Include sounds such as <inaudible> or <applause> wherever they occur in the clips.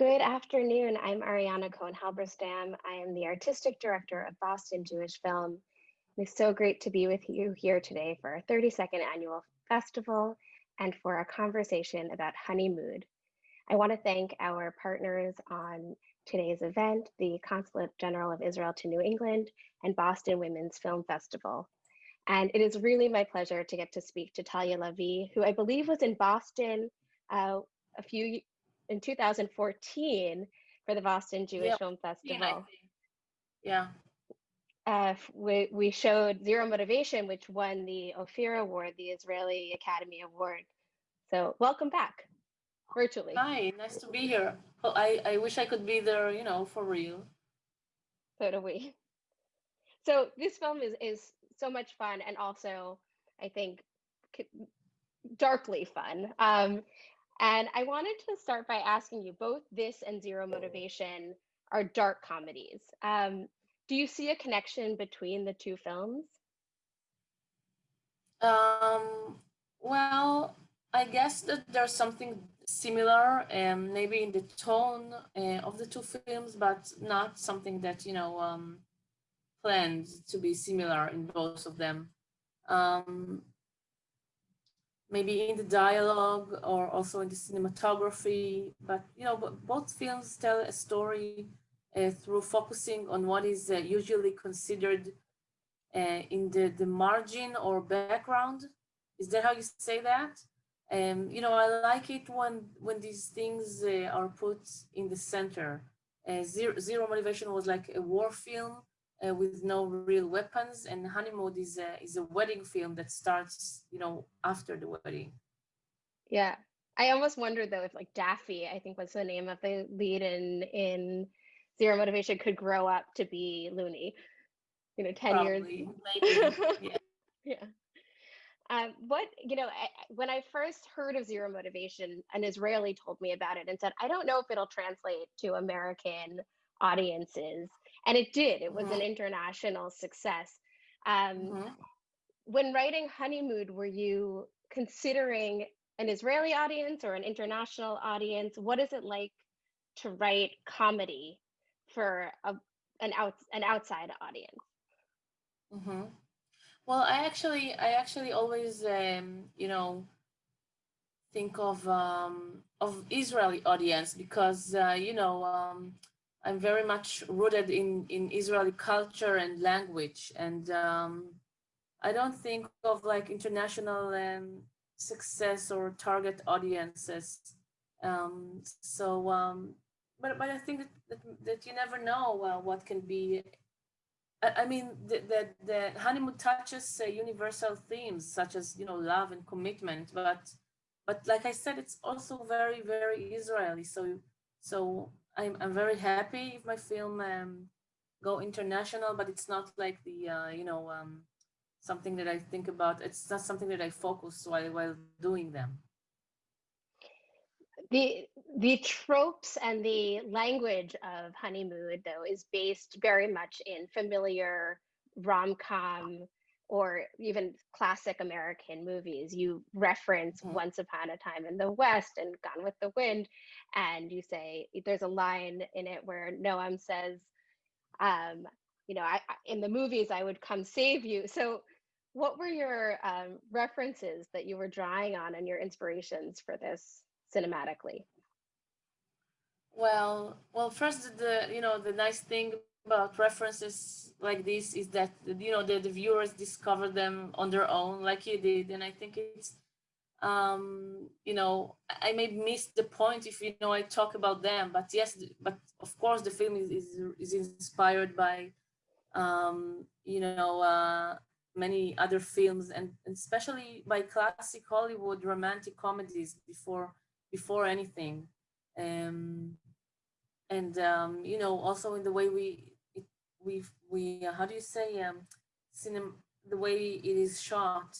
Good afternoon. I'm Ariana Cohen Halberstam. I am the artistic director of Boston Jewish Film. It's so great to be with you here today for our 32nd annual festival and for a conversation about Honeymood. I want to thank our partners on today's event, the Consulate General of Israel to New England and Boston Women's Film Festival. And it is really my pleasure to get to speak to Talya Lavie, who I believe was in Boston uh, a few in 2014 for the Boston Jewish yep. Film Festival. Yeah. Uh, we, we showed Zero Motivation, which won the Ophir Award, the Israeli Academy Award. So welcome back virtually. Hi, nice to be here. Well, I, I wish I could be there, you know, for real. So do we. So this film is, is so much fun and also, I think, darkly fun. Um, and I wanted to start by asking you both this and Zero Motivation are dark comedies. Um, do you see a connection between the two films? Um, well, I guess that there's something similar, um, maybe in the tone uh, of the two films, but not something that, you know, um, planned to be similar in both of them. Um, maybe in the dialogue or also in the cinematography. But you know, both films tell a story uh, through focusing on what is uh, usually considered uh, in the, the margin or background. Is that how you say that? Um, you know, I like it when when these things uh, are put in the center. Uh, zero, zero motivation was like a war film uh, with no real weapons. And Honeymoon is a, is a wedding film that starts, you know, after the wedding. Yeah. I almost wondered though if like Daffy, I think was the name of the lead in in Zero Motivation could grow up to be Looney. You know, 10 Probably. <laughs> years. yeah. yeah. Um, what, you know, I, when I first heard of Zero Motivation, an Israeli told me about it and said, I don't know if it'll translate to American audiences and it did it was mm-hmm. an international success um, mm-hmm. when writing Honeymoon, were you considering an israeli audience or an international audience what is it like to write comedy for a, an out an outside audience mm-hmm. well i actually i actually always um, you know think of um, of israeli audience because uh, you know um, I'm very much rooted in, in Israeli culture and language. And um, I don't think of like international um, success or target audiences. Um, so, um, but, but I think that, that, that you never know uh, what can be. I, I mean, the, the, the honeymoon touches uh, universal themes such as, you know, love and commitment, but, but like I said, it's also very, very Israeli. So, so I'm, I'm very happy if my film um, go international, but it's not like the, uh, you know, um, something that I think about. It's not something that I focus while, while doing them. The, the tropes and the language of Honeymoon, though, is based very much in familiar rom-com or even classic American movies. You reference mm-hmm. Once Upon a Time in the West and Gone with the Wind, and you say there's a line in it where Noam says, um, you know, I, in the movies I would come save you. So, what were your um, references that you were drawing on and your inspirations for this cinematically? Well, well, first the you know the nice thing about references like this is that you know the, the viewers discover them on their own like you did. And i think it's um you know i may miss the point if you know i talk about them but yes but of course the film is is, is inspired by um you know uh many other films and, and especially by classic hollywood romantic comedies before before anything. Um and um you know also in the way we we we uh, how do you say um cinema the way it is shot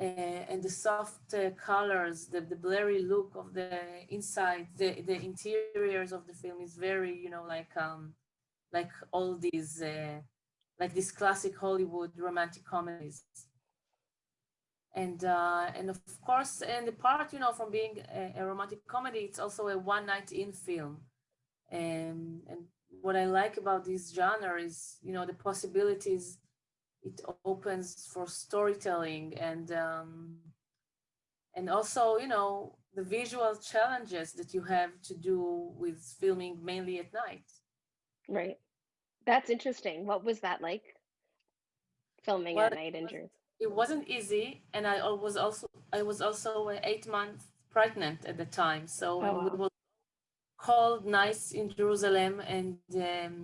uh, and the soft uh, colors the, the blurry look of the inside the the interiors of the film is very you know like um like all these uh, like these classic hollywood romantic comedies. And uh, and of course, and the part you know from being a, a romantic comedy, it's also a one night in film, and and what I like about this genre is you know the possibilities it opens for storytelling and um, and also you know the visual challenges that you have to do with filming mainly at night. Right. That's interesting. What was that like? Filming well, at night in Jersey? it wasn't easy and i was also i was also eight months pregnant at the time so oh, wow. Called nights in jerusalem and um,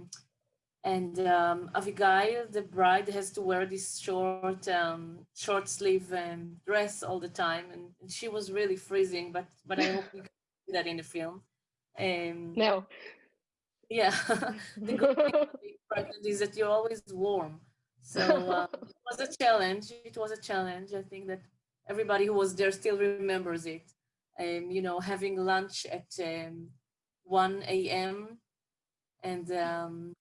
and um, Avigail, the bride, has to wear this short, um, short sleeve um, dress all the time, and, and, she was really freezing. But but I hope we can see that in the film. Um, no. Yeah, <laughs> the good thing pregnant is that you're always warm. So uh, <laughs> it was a challenge. It was a challenge. I think that everybody who was there still remembers it. Um, you know, having lunch at um, 1 a.m. and um,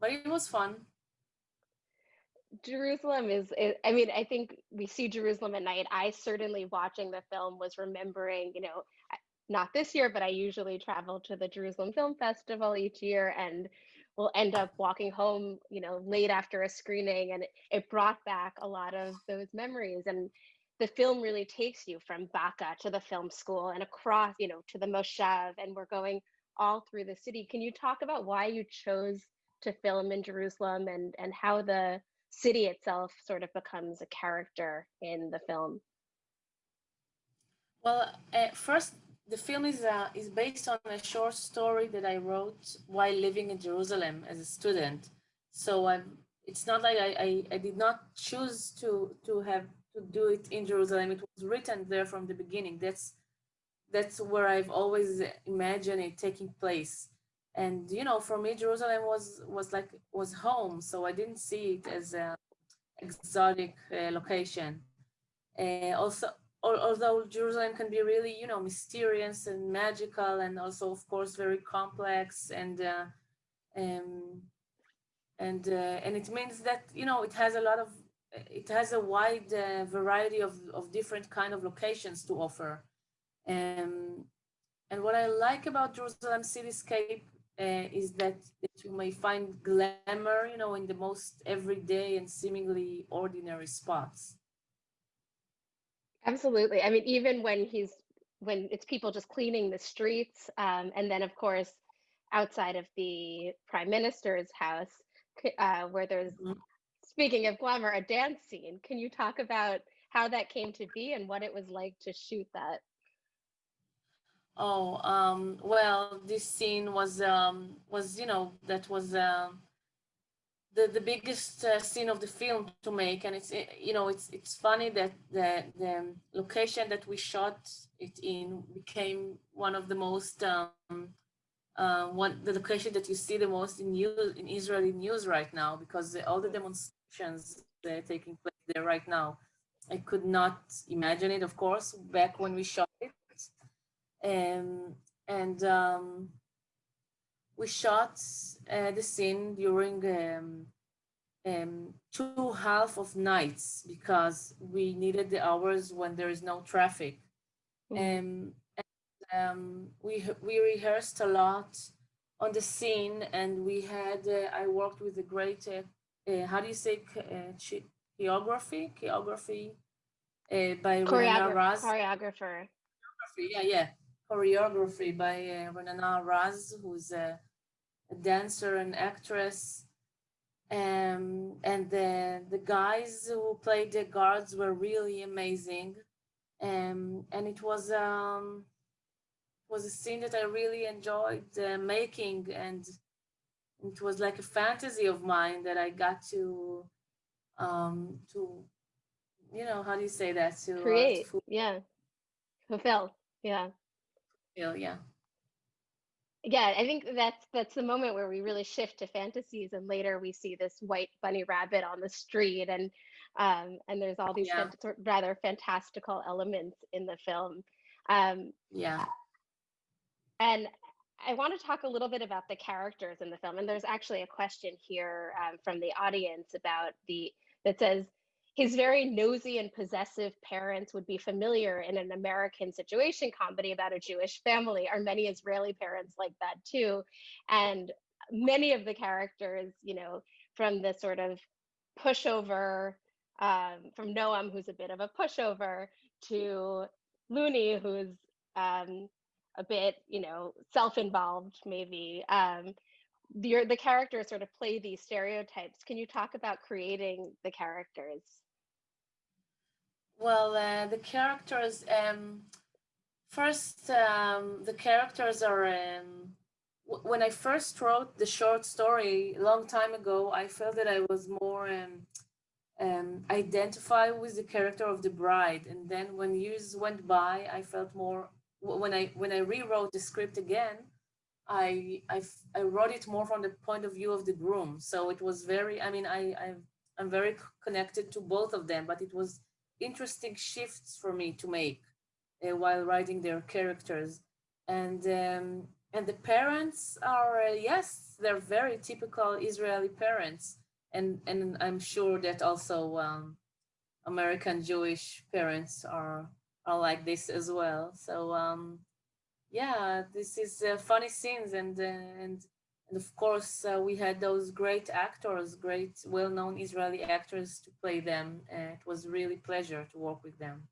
but it was fun. Jerusalem is, I mean, I think we see Jerusalem at night. I certainly watching the film was remembering, you know, not this year, but I usually travel to the Jerusalem Film Festival each year and will end up walking home, you know, late after a screening. And it, brought back a lot of those memories. And the film really takes you from Baka to the film school and across, you know, to the Moshav, and we're going all through the city. Can you talk about why you chose to film in Jerusalem and, and how the city itself sort of becomes a character in the film? Well, uh, first, the film is uh, is based on a short story that I wrote while living in Jerusalem as a student. So I'm, it's not like I, I, I did not choose to to have to do it in Jerusalem. It was written there from the beginning. That's that's where I've always imagined it taking place. And you know, for me, Jerusalem was was like was home. So I didn't see it as a exotic uh, location. Uh, also, although Jerusalem can be really, you know, mysterious and magical, and also, of course, very complex, and uh, um, and uh, and it means that you know it has a lot of, it has a wide uh, variety of of different kind of locations to offer, um, and what I like about Jerusalem cityscape uh, is that, that you may find glamour, you know, in the most everyday and seemingly ordinary spots. Absolutely. I mean, even when he's when it's people just cleaning the streets, um, and then of course outside of the prime minister's house, uh, where there's mm-hmm. speaking of glamour, a dance scene. Can you talk about how that came to be and what it was like to shoot that? Oh, um, well, this scene was um, was you know that was. Uh, the the biggest uh, scene of the film to make and it's you know it's it's funny that the the location that we shot it in became one of the most um, uh, one the location that you see the most in news in Israeli news right now because all the demonstrations that are taking place there right now I could not imagine it of course back when we shot it um, and um, we shot uh, the scene during um, um, two half of nights because we needed the hours when there is no traffic. Mm -hmm. um, and, um, we we rehearsed a lot on the scene, and we had uh, I worked with a great uh, uh how do you say uh, choreography choreography uh, by Raz choreographer. Yeah, yeah, choreography by uh, Renana Raz, who's a, a, dancer and actress. Um, and the, the guys who played the guards were really amazing. Um, and it was um, was a scene that I really enjoyed uh, making. And it was like a fantasy of mine that I got to um, to you know how do you say that? To create uh, to yeah. Fulfill. Yeah yeah. Yeah i think that's that's the moment where we really shift to fantasies and later we see this white bunny rabbit on the street and um and there's all these yeah. rather fantastical elements in the film. Um yeah. and i want to talk a little bit about the characters in the film and there's actually a question here um, from the audience about the that says his very nosy and possessive parents would be familiar in an American situation comedy about a Jewish family. Are many Israeli parents like that too? And many of the characters, you know, from the sort of pushover, um, from Noam, who's a bit of a pushover, to Looney, who's um, a bit, you know, self-involved, maybe. Um, the, the characters sort of play these stereotypes. Can you talk about creating the characters? Well, uh, the characters, um, first, um, the characters are, um, when I first wrote the short story a long time ago, I felt that I was more um, um, identify with the character of the bride. And then when years went by, I felt more, when I, when I rewrote the script again, I, I, I wrote it more from the point of view of the groom. So it was very, I mean, I, I, I'm very connected to both of them, but it was interesting shifts for me to make uh, while writing their characters. And um, and the parents are, uh, yes, they're very typical Israeli parents. And, and I'm sure that also um, American Jewish parents are, are like this as well. So um, yeah, this is uh, funny scenes and, uh, and and of course, uh, we had those great actors, great well-known Israeli actors to play them. And it was really pleasure to work with them.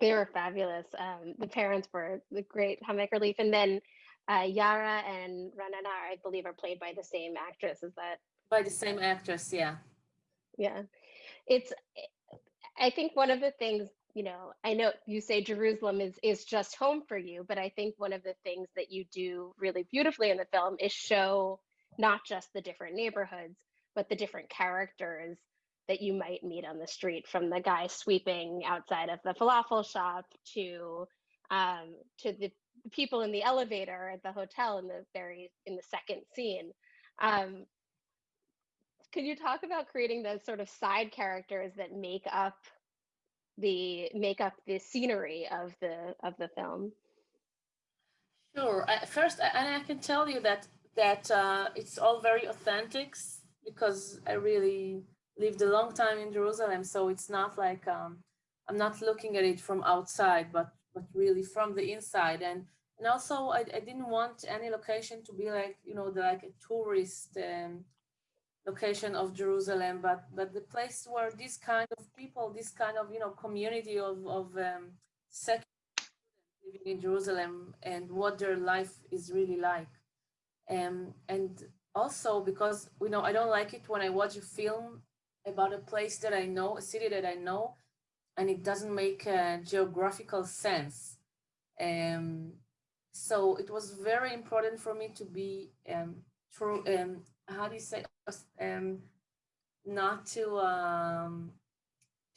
They were fabulous. Um, the parents were the great Hamaker Relief. And then uh, Yara and Ra'anana, I believe, are played by the same actress. Is that? By the same actress, yeah. Yeah. It's, I think one of the things you know, I know you say Jerusalem is is just home for you, but I think one of the things that you do really beautifully in the film is show not just the different neighborhoods, but the different characters that you might meet on the street, from the guy sweeping outside of the falafel shop to um, to the people in the elevator at the hotel in the very in the second scene. Um, you talk about creating those sort of side characters that make up the make up the scenery of the of the film. Sure. Uh, first and i can tell you that that uh, it's all very authentic because i really lived a long time in jerusalem so it's not like um, i'm not looking at it from outside but but really from the inside. And and also I, I didn't want any location to be like you know the, like a tourist um, location of Jerusalem, but but the place where this kind of people, this kind of you know community of of um, living in Jerusalem and what their life is really like, um, and also because you know I don't like it when I watch a film about a place that I know, a city that I know, and it doesn't make a geographical sense. Um, so it was very important for me to be um, true, um, how do you say um not to um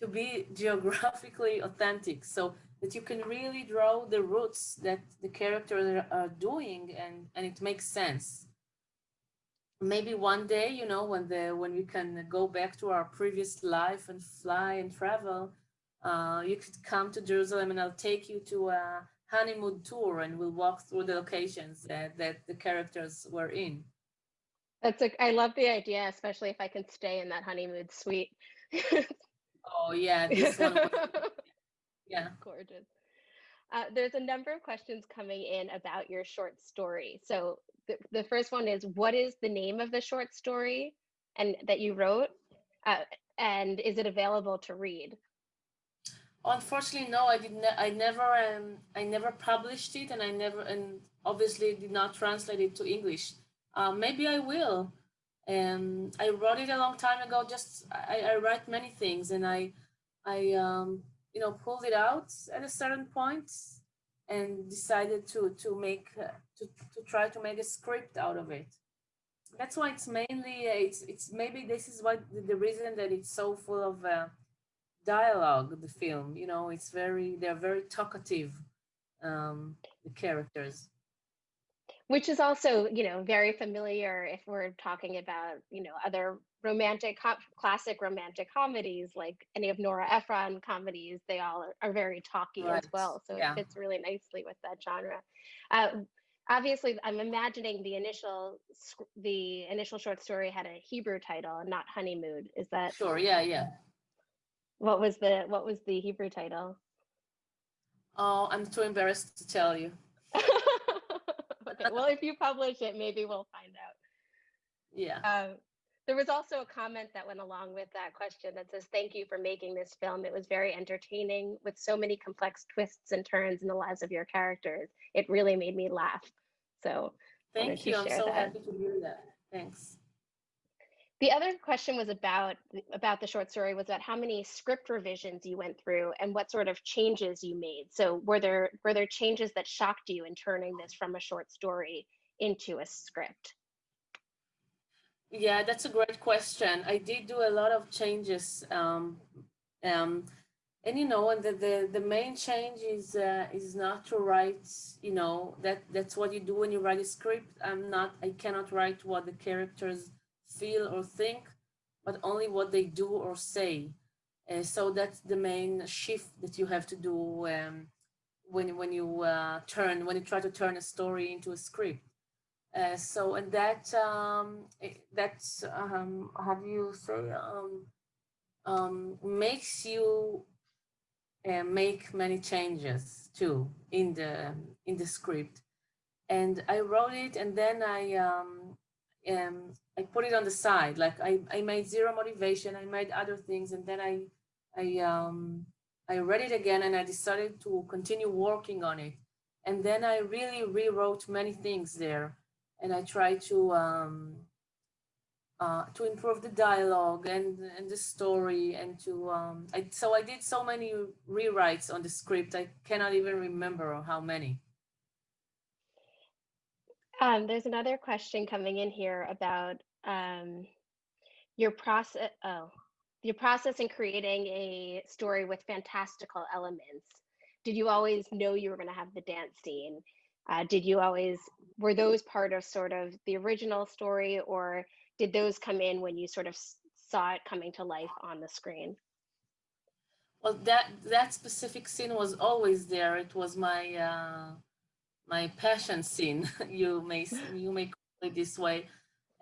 to be <laughs> geographically authentic so that you can really draw the roots that the characters are doing and and it makes sense maybe one day you know when the when we can go back to our previous life and fly and travel uh, you could come to Jerusalem and I'll take you to a honeymoon tour and we'll walk through the locations that, that the characters were in. That's a, I love the idea, especially if I can stay in that honeymoon suite. oh yeah, <laughs> this one. Was, yeah, gorgeous. Uh, there's a number of questions coming in about your short story. So the, the first one is, what is the name of the short story and that you wrote? Uh, and is it available to read? Unfortunately, no. I did. Ne I never. Um, I never published it, and I never, and obviously did not translate it to English. Um, maybe I will. Um, I wrote it a long time ago. Just I, I write many things, and I, I um, you know, pulled it out at a certain point, and decided to to make uh, to to try to make a script out of it. That's why it's mainly uh, it's it's maybe this is what the, the reason that it's so full of uh, dialogue. The film, you know, it's very they're very talkative. Um, the characters which is also you know very familiar if we're talking about you know other romantic classic romantic comedies like any of Nora Ephron comedies they all are, very talky right. as well so yeah. it fits really nicely with that genre uh, obviously i'm imagining the initial the initial short story had a hebrew title and not honeymoon is that sure yeah yeah What was the what was the Hebrew title? Oh, I'm too embarrassed to tell you. Okay, well, if you publish it, maybe we'll find out. Yeah. Um, there was also a comment that went along with that question that says, Thank you for making this film. It was very entertaining with so many complex twists and turns in the lives of your characters. It really made me laugh. So, thank you. I'm so that. happy to hear that. Thanks. The other question was about about the short story was about how many script revisions you went through and what sort of changes you made. So were there were there changes that shocked you in turning this from a short story into a script? Yeah, that's a great question. I did do a lot of changes. Um, um, and you know, and the, the, the main change is uh, is not to write, you know, that that's what you do when you write a script. I'm not, I cannot write what the characters feel or think, but only what they do or say. Uh, so that's the main shift that you have to do um, when, when you uh, turn, when you try to turn a story into a script. Uh, so and that um, that's um, how do you say um, um, makes you uh, make many changes too in the in the script, and I wrote it and then I um, um, I put it on the side. Like I, I made zero motivation. I made other things, and then I I um, I read it again and I decided to continue working on it. And then I really rewrote many things there and I try to um, uh, to improve the dialogue and and the story and to um, I, so I did so many rewrites on the script I cannot even remember how many. Um, there's another question coming in here about um, your process. Oh, your process in creating a story with fantastical elements. Did you always know you were going to have the dance scene? Uh, did you always were those part of sort of the original story, or did those come in when you sort of saw it coming to life on the screen? Well, that that specific scene was always there. It was my uh, my passion scene. <laughs> you may you may call it this way.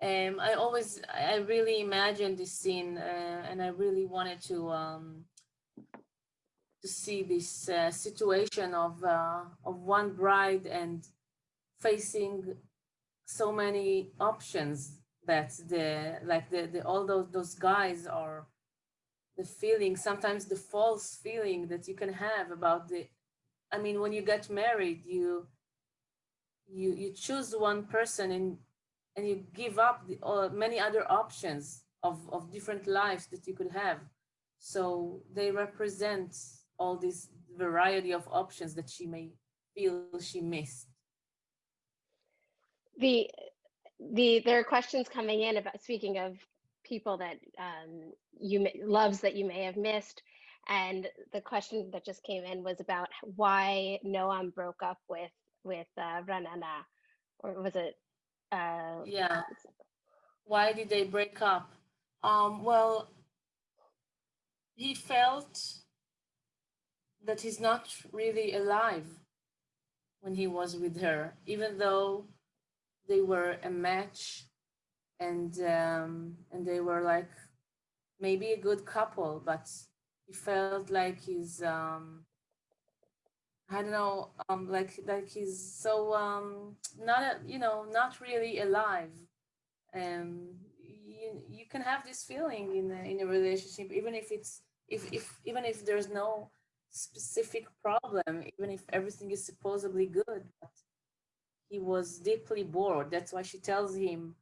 Um, I always I really imagined this scene, uh, and I really wanted to um, to see this uh, situation of uh, of one bride and facing so many options that the like the, the all those those guys are the feeling sometimes the false feeling that you can have about the i mean when you get married you you you choose one person and and you give up the, uh, many other options of of different lives that you could have so they represent all this variety of options that she may feel she missed. The the there are questions coming in about speaking of people that um, you loves that you may have missed, and the question that just came in was about why Noam broke up with with uh, Ra'anana, or was it? Uh, yeah. Why did they break up? Um, well, he felt that he's not really alive when he was with her, even though they were a match and um, and they were like maybe a good couple, but he felt like he's um, I don't know, um, like like he's so um, not a, you know not really alive. Um, you you can have this feeling in a, in a relationship, even if it's if if even if there's no specific problem, even if everything is supposedly good. He was deeply bored. That's why she tells him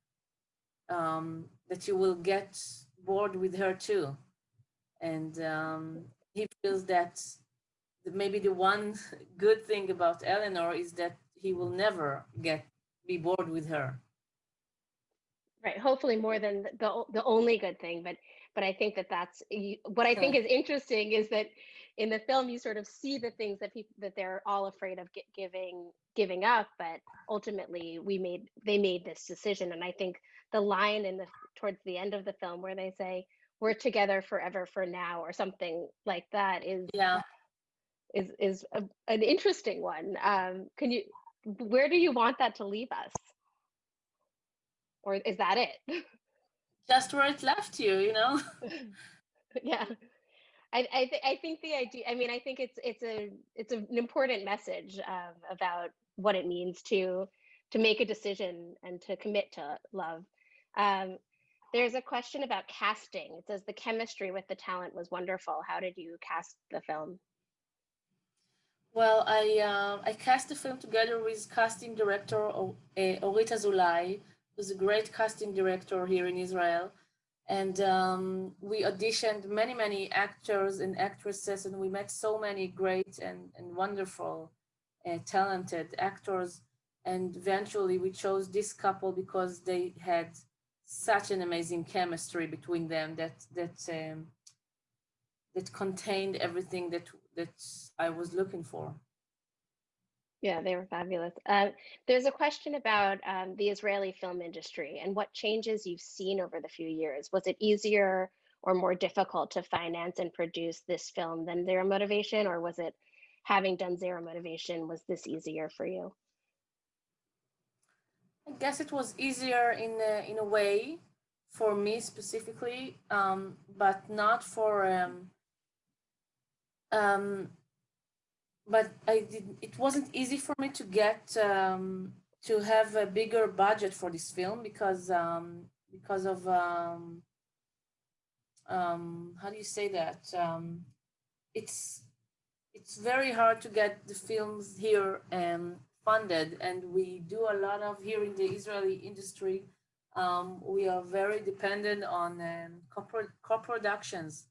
um, that you will get bored with her too. And um, he feels that maybe the one good thing about Eleanor is that he will never get be bored with her. Right. Hopefully more than the the only good thing, but but I think that that's what I think is interesting is that in the film you sort of see the things that people that they're all afraid of giving giving up but ultimately we made they made this decision and i think the line in the towards the end of the film where they say we're together forever for now or something like that is yeah is is a, an interesting one um can you where do you want that to leave us or is that it <laughs> just where it left you you know <laughs> <laughs> yeah I I, th- I think the idea. I mean, I think it's it's a it's an important message um, about what it means to to make a decision and to commit to love. Um, there's a question about casting. It says the chemistry with the talent was wonderful. How did you cast the film? Well, I uh, I cast the film together with casting director uh, Orit Azulai, who's a great casting director here in Israel. And um, we auditioned many, many actors and actresses, and we met so many great and, and wonderful, uh, talented actors. And eventually we chose this couple because they had such an amazing chemistry between them that that um, that contained everything that that I was looking for. Yeah, they were fabulous. Uh, there's a question about um, the Israeli film industry and what changes you've seen over the few years. Was it easier or more difficult to finance and produce this film than Zero Motivation, or was it having done Zero Motivation, was this easier for you? I guess it was easier in a, in a way for me specifically, um, but not for um, um, but I did. It wasn't easy for me to get um, to have a bigger budget for this film because um, because of um, um, how do you say that? Um, it's it's very hard to get the films here um, funded, and we do a lot of here in the Israeli industry. Um, we are very dependent on um, co-productions,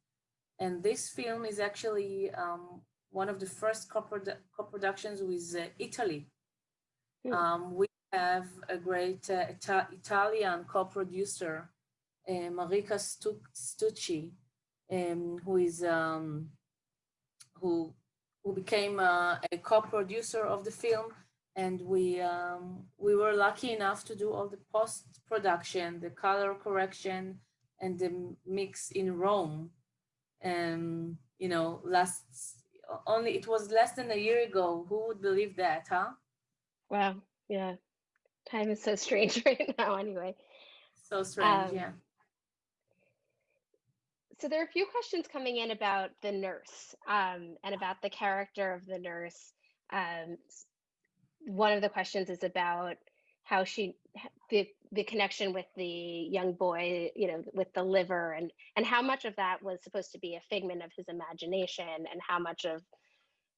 and this film is actually um, one of the first co-productions with uh, Italy. Mm. Um, we have a great uh, Ita Italian co-producer, uh, Marika Stu Stocchi, um, who is um, who who became uh, a co-producer of the film, and we um, we were lucky enough to do all the post production, the color correction, and the mix in Rome. And you know, last only it was less than a year ago. Who would believe that, huh? Wow. Yeah. Time is so strange <laughs> right now, anyway. So strange, um, yeah. So there are a few questions coming in about the nurse um, and about the character of the nurse. Um, one of the questions is about how she the the connection with the young boy you know with the liver and and how much of that was supposed to be a figment of his imagination and how much of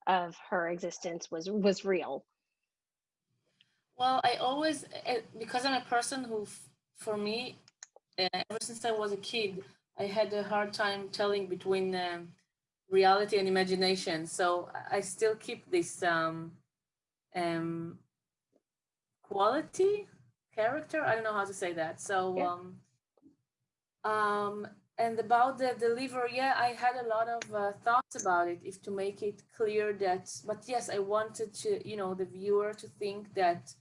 of her existence was was real? Well i always eh, because i'm a person who for me eh, ever since i was a kid i had a hard time telling between um, reality and imagination. So i still keep this um, um, quality character. I don't know how to say that. So, yeah. um, um, and about the, the liver, yeah, I had a lot of uh, thoughts about it, if to make it clear that, but yes, I wanted to, you know, the viewer to think that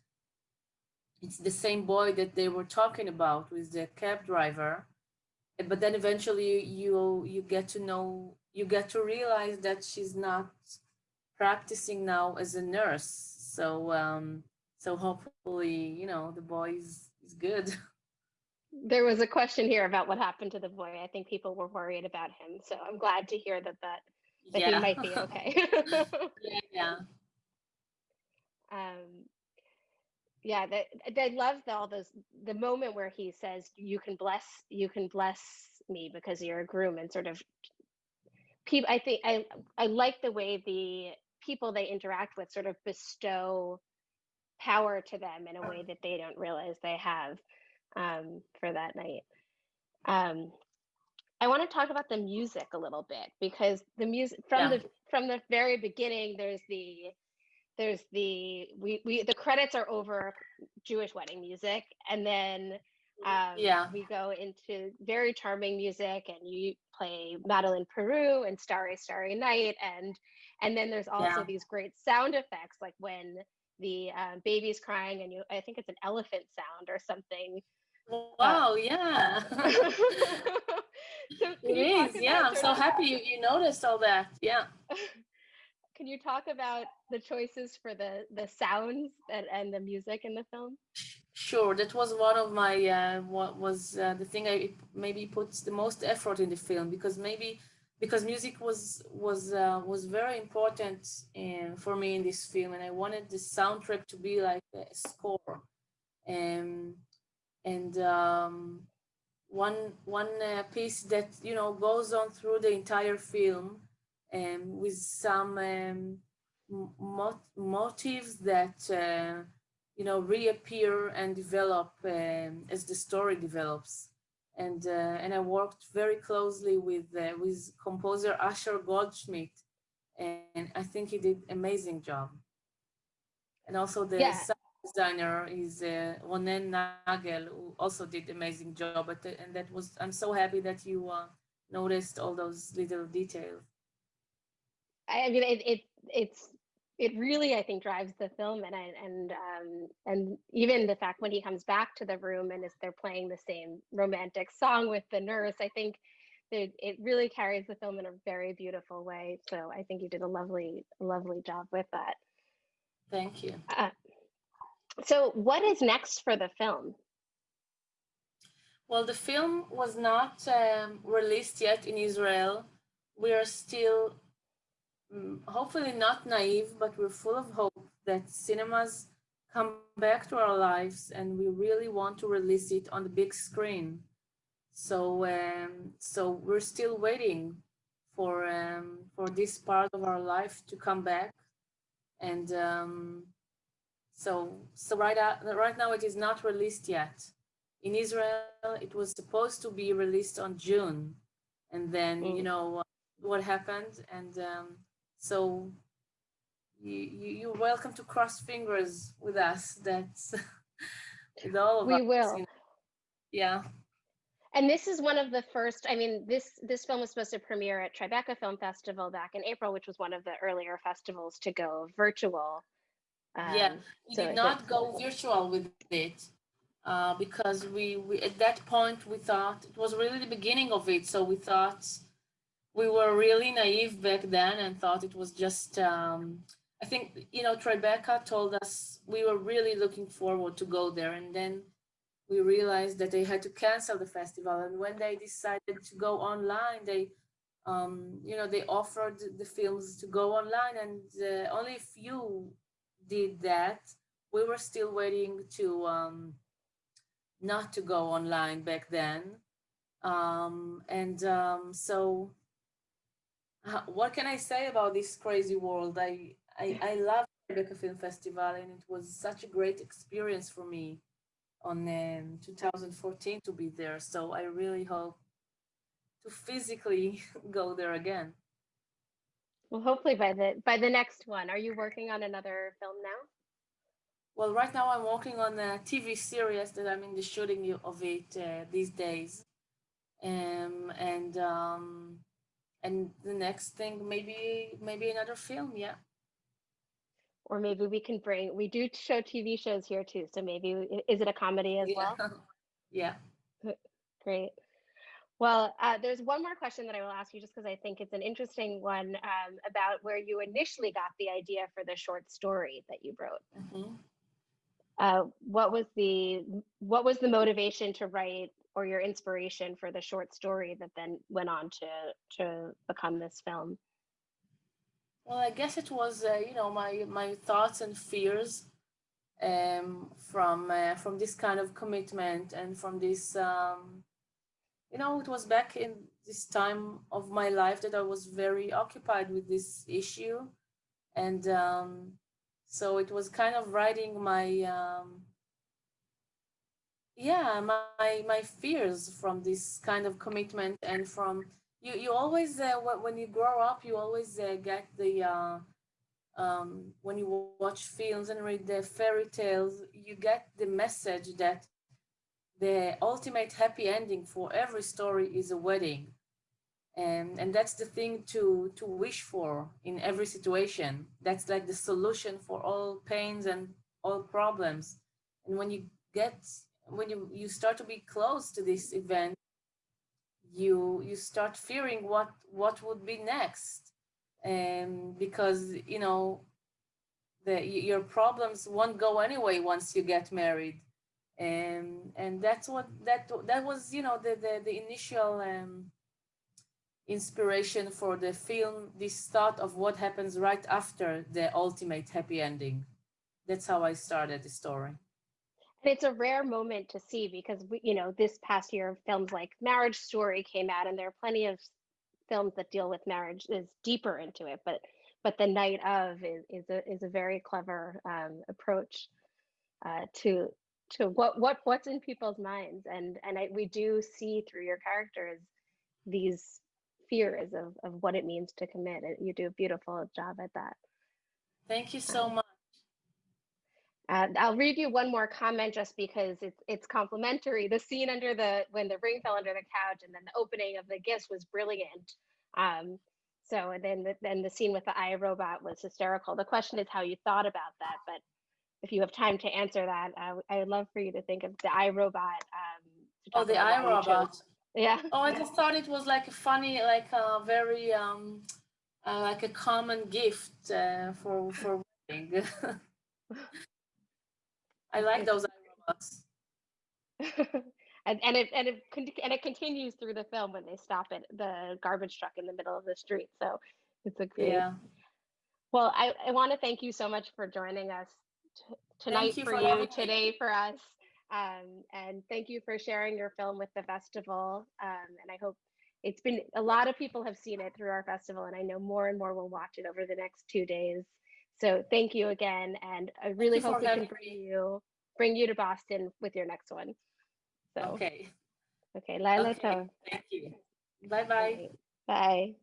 it's the same boy that they were talking about with the cab driver. But then eventually you you get to know, you get to realize that she's not practicing now as a nurse. So um, so hopefully, you know, the boy is, is good. <laughs> There was a question here about what happened to the boy. I think people were worried about him. So I'm glad to hear that that, that yeah. he might be <laughs> okay. yeah, yeah. <laughs> Um, yeah, that I love the, all those the moment where he says, "You can bless, you can bless me because you're a groom," and sort of people. I think I I like the way the people they interact with sort of bestow power to them in a way that they don't realize they have um, for that night. Um, I want to talk about the music a little bit because the music from yeah. the from the very beginning, there's the there's the we, we the credits are over Jewish wedding music, and then um, yeah, we go into very charming music, and you play Madeleine Peyroux and Starry Starry Night, and and then there's also yeah. these great sound effects like when the uh, baby's crying and you i think it's an elephant sound or something. Wow uh, yeah. <laughs> So it is yeah i'm so happy you, you noticed all that yeah. <laughs> Can you talk about the choices for the the sounds and, and the music in the film? Sure that was one of my uh, what was uh, the thing i maybe puts the most effort in the film because maybe because music was was uh, was very important in, for me in this film, and I wanted the soundtrack to be like a score. Um, and um, one one uh, piece that you know goes on through the entire film, um, with some um, mot motives that uh, you know reappear and develop um, as the story develops and uh, and I worked very closely with uh, with composer Asher Goldschmidt, and I think he did amazing job. And also the yeah. sound designer is uh, Ronen Nagel, who also did amazing job. But and that was I'm so happy that you uh, noticed all those little details. I mean, it, it it's it really I think drives the film and I, and um, and even the fact when he comes back to the room and is they're playing the same romantic song with the nurse I think it, it really carries the film in a very beautiful way so I think you did a lovely lovely job with that. Thank you. Uh, so what is next for the film? Well, the film was not um, released yet in Israel. We are still hopefully not naive, but we're full of hope that cinemas come back to our lives and we really want to release it on the big screen. So, um, so we're still waiting for um, for this part of our life to come back, and um, so so right out, right now it is not released yet. In Israel, it was supposed to be released on June, and then mm. you know what happened, and um, so you, you, are welcome to cross fingers with us. That's <laughs> with all of we us. We will. You know. Yeah. And this is one of the first, I mean, this this film was supposed to premiere at Tribeca Film Festival back in April, which was one of the earlier festivals to go virtual. Um, yeah, we so did not go virtual with it uh, because we, we, at that point, we thought it was really the beginning of it. So we thought we were really naive back then and thought it was just um, i think you know tribeca told us we were really looking forward to go there. And then we realized that they had to cancel the festival. And when they decided to go online they um, you know they offered the films to go online. And uh, only a few did that. We were still waiting to um, not to go online back then. Um, and um, so what can I say about this crazy world? I I, I love Tribeca Film Festival, and it was such a great experience for me on um, 2014 to be there. So I really hope to physically <laughs> go there again. Well, hopefully by the by the next one. Are you working on another film now? Well, right now I'm working on a TV series that I'm in the shooting of it uh, these days, um, and um, and the next thing maybe maybe another film yeah. Or maybe we can bring we do show tv shows here too so maybe is it a comedy as yeah. well? <laughs> Yeah. Great. Well uh, there's one more question that i will ask you just because i think it's an interesting one um, about where you initially got the idea for the short story that you wrote. Mm -hmm. uh, what was the what was the motivation to write or your inspiration for the short story that then went on to to become this film? Well, I guess it was uh, you know my my thoughts and fears um, from uh, from this kind of commitment and from this um, you know it was back in this time of my life that I was very occupied with this issue and um, so it was kind of writing my um, yeah my my fears from this kind of commitment and from you you always uh, when you grow up you always uh, get the uh, um, when you watch films and read the fairy tales you get the message that the ultimate happy ending for every story is a wedding. And and that's the thing to to wish for in every situation. That's like the solution for all pains and all problems. And when you get when you, you start to be close to this event, you you start fearing what what would be next, and because you know the your problems won't go anyway once you get married, and and that's what that that was you know the the, the initial um, inspiration for the film, this thought of what happens right after the ultimate happy ending. That's how I started the story. And it's a rare moment to see because we, you know, this past year, films like Marriage Story came out, and there are plenty of films that deal with marriage is deeper into it. But but the night of is is a is a very clever um, approach uh, to to what what what's in people's minds, and and I, we do see through your characters these fears of of what it means to commit. And you do a beautiful job at that. Thank you so much. Uh, I'll read you one more comment just because it's it's complimentary. The scene under the when the ring fell under the couch and then the opening of the gifts was brilliant. Um, so and then the, then the scene with the iRobot was hysterical. The question is how you thought about that, but if you have time to answer that, uh, I would love for you to think of the iRobot. Um, oh, the iRobot. Yeah. Oh, I just thought it was like a funny, like a very um, uh, like a common gift uh, for for wedding. <laughs> I like those robots. <laughs> and and it and it and it continues through the film when they stop at the garbage truck in the middle of the street. So it's a great. Yeah. Well, I, I want to thank you so much for joining us tonight you for, for you, today for us. Um, and thank you for sharing your film with the festival. Um, and I hope it's been a lot of people have seen it through our festival, and I know more and more will watch it over the next two days. So thank you again, and I really hope we can bring you bring you to Boston with your next one. So okay, okay, Laila. okay. Thank you. Bye bye. Bye.